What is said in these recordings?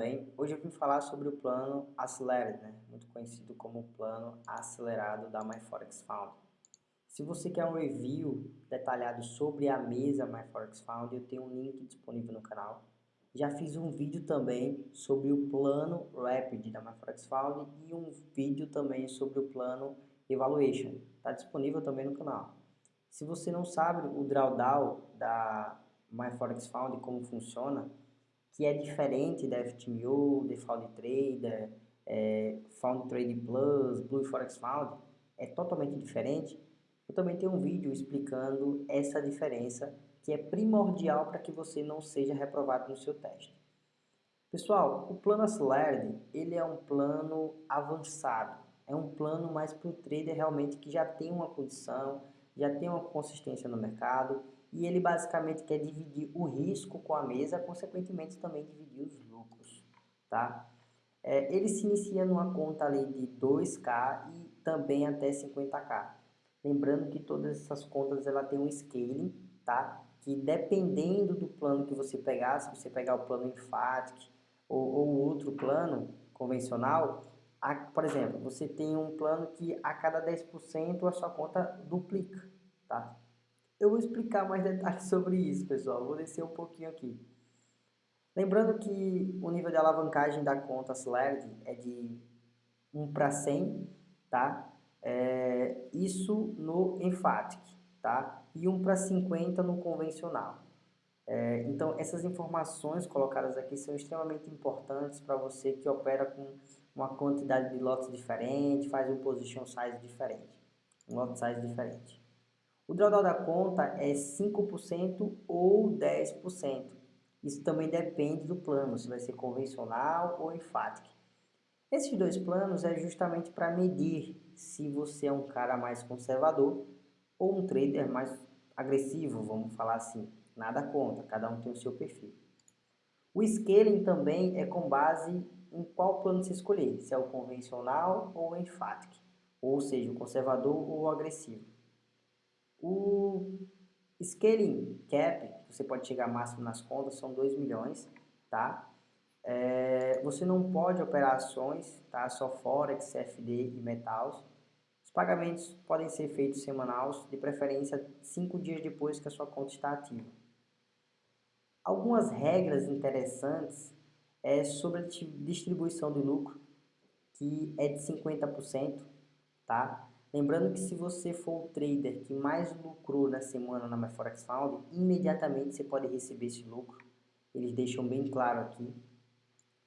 bem? Hoje eu vim falar sobre o plano Accelerated, né? muito conhecido como plano acelerado da MyForex Found. Se você quer um review detalhado sobre a mesa MyForex Found, eu tenho um link disponível no canal. Já fiz um vídeo também sobre o plano Rapid da MyForex Found e um vídeo também sobre o plano Evaluation. Está disponível também no canal. Se você não sabe o drawdown da MyForex Found como funciona, que é diferente da FTMO, Default Trader, é, Found Trade Plus, Blue Forex Found, é totalmente diferente. Eu também tenho um vídeo explicando essa diferença que é primordial para que você não seja reprovado no seu teste. Pessoal, o plano Accelerated, ele é um plano avançado, é um plano mais para o trader realmente que já tem uma condição, já tem uma consistência no mercado e ele basicamente quer dividir o risco com a mesa, consequentemente também dividir os lucros, tá? É, ele se inicia numa conta ali de 2K e também até 50K. Lembrando que todas essas contas ela tem um scaling, tá? Que dependendo do plano que você pegar, se você pegar o plano Emphatic ou, ou outro plano convencional, a, por exemplo, você tem um plano que a cada 10% a sua conta duplica, tá? Eu vou explicar mais detalhes sobre isso, pessoal. Vou descer um pouquinho aqui. Lembrando que o nível de alavancagem da conta Celerity é de 1 para 100, tá? É, isso no Emphatic, tá? E 1 para 50 no convencional. É, então, essas informações colocadas aqui são extremamente importantes para você que opera com uma quantidade de lotes diferente, faz um position size diferente, um lot size diferente. O drawdown da conta é 5% ou 10%. Isso também depende do plano, se vai ser convencional ou enfático. Esses dois planos é justamente para medir se você é um cara mais conservador ou um trader mais agressivo, vamos falar assim. Nada conta, cada um tem o seu perfil. O scaling também é com base em qual plano você escolher, se é o convencional ou o enfático, ou seja, o conservador ou o agressivo. O scaling cap, você pode chegar máximo nas contas, são 2 milhões, tá? É, você não pode operar ações, tá? Só Forex, CFD e Metals. Os pagamentos podem ser feitos semanais, de preferência 5 dias depois que a sua conta está ativa. Algumas regras interessantes é sobre a distribuição do lucro, que é de 50%, tá? Lembrando que se você for o trader que mais lucrou na semana na MyForex Found, imediatamente você pode receber esse lucro. Eles deixam bem claro aqui,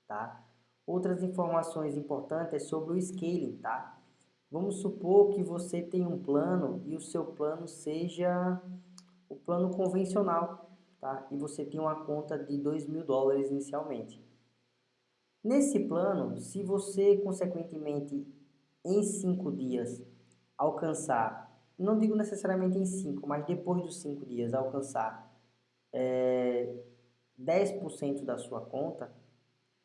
tá? Outras informações importantes é sobre o scaling, tá? Vamos supor que você tem um plano e o seu plano seja o plano convencional, tá? E você tem uma conta de 2 mil dólares inicialmente. Nesse plano, se você consequentemente em 5 dias alcançar, não digo necessariamente em 5, mas depois dos 5 dias alcançar é, 10% da sua conta,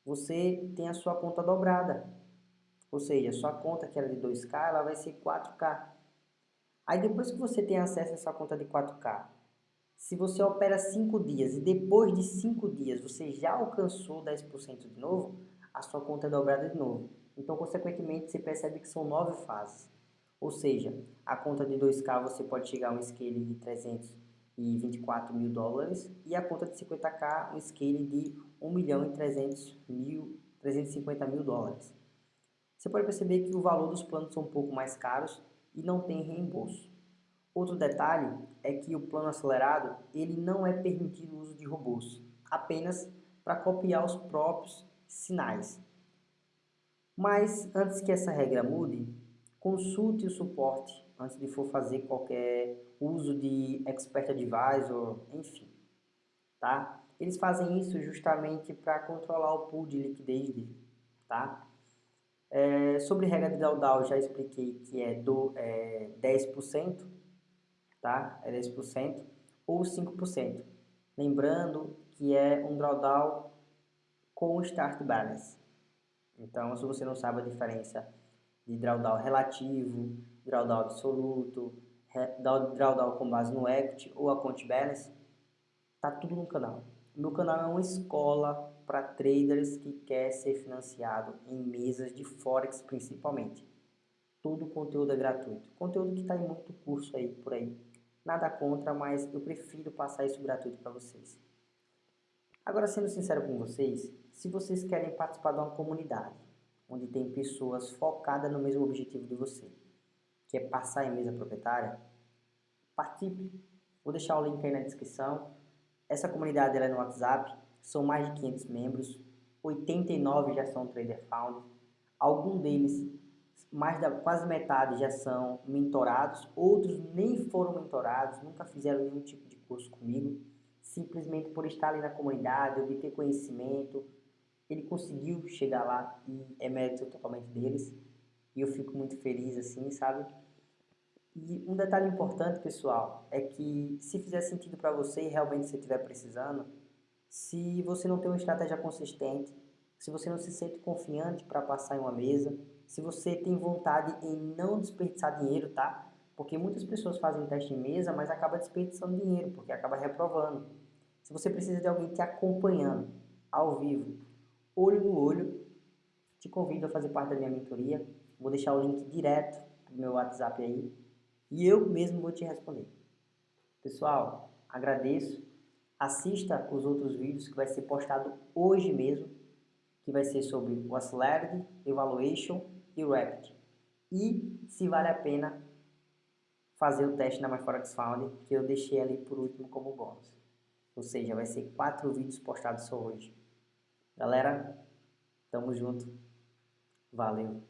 você tem a sua conta dobrada. Ou seja, sua conta que era de 2K, ela vai ser 4K. Aí depois que você tem acesso a essa conta de 4K, se você opera 5 dias e depois de 5 dias você já alcançou 10% de novo, a sua conta é dobrada de novo. Então, consequentemente, você percebe que são 9 fases. Ou seja, a conta de 2K você pode chegar a um scale de 324 mil dólares e a conta de 50K um scale de 1 milhão e 300 mil, 350 mil dólares. Você pode perceber que o valor dos planos são um pouco mais caros e não tem reembolso. Outro detalhe é que o plano acelerado ele não é permitido o uso de robôs, apenas para copiar os próprios sinais. Mas antes que essa regra mude, Consulte o suporte antes de for fazer qualquer uso de Expert Advisor, enfim, tá? Eles fazem isso justamente para controlar o pool de liquidez dele, tá? É, sobre regra de drawdown, já expliquei que é, do, é 10%, tá? É 10% ou 5%. Lembrando que é um drawdown com start balance. Então, se você não sabe a diferença de drawdown relativo, drawdown absoluto, drawdown com base no equity ou account balance, tá tudo no canal. Meu canal é uma escola para traders que quer ser financiado em mesas de Forex principalmente. Todo o conteúdo é gratuito. Conteúdo que está em muito curso aí por aí. Nada contra, mas eu prefiro passar isso gratuito para vocês. Agora, sendo sincero com vocês, se vocês querem participar de uma comunidade, onde tem pessoas focadas no mesmo objetivo de você, que é passar em mesa proprietária, participe. Vou deixar o link aí na descrição. Essa comunidade é no WhatsApp, são mais de 500 membros, 89 já são Trader Found, alguns deles, mais da quase metade já são mentorados, outros nem foram mentorados, nunca fizeram nenhum tipo de curso comigo, simplesmente por estar ali na comunidade, obter conhecimento, ele conseguiu chegar lá e é mérito totalmente deles. E eu fico muito feliz assim, sabe? E um detalhe importante, pessoal, é que se fizer sentido para você e realmente você estiver precisando, se você não tem uma estratégia consistente, se você não se sente confiante para passar em uma mesa, se você tem vontade em não desperdiçar dinheiro, tá? Porque muitas pessoas fazem teste em mesa, mas acaba desperdiçando dinheiro, porque acaba reprovando. Se você precisa de alguém te acompanhando ao vivo, olho no olho, te convido a fazer parte da minha mentoria. Vou deixar o link direto do meu WhatsApp aí e eu mesmo vou te responder. Pessoal, agradeço. Assista os outros vídeos que vai ser postado hoje mesmo, que vai ser sobre o Accelerated, Evaluation e Rapid. E se vale a pena fazer o teste na MyForex Found, que eu deixei ali por último como bônus. Ou seja, vai ser quatro vídeos postados só hoje. Galera, tamo junto. Valeu.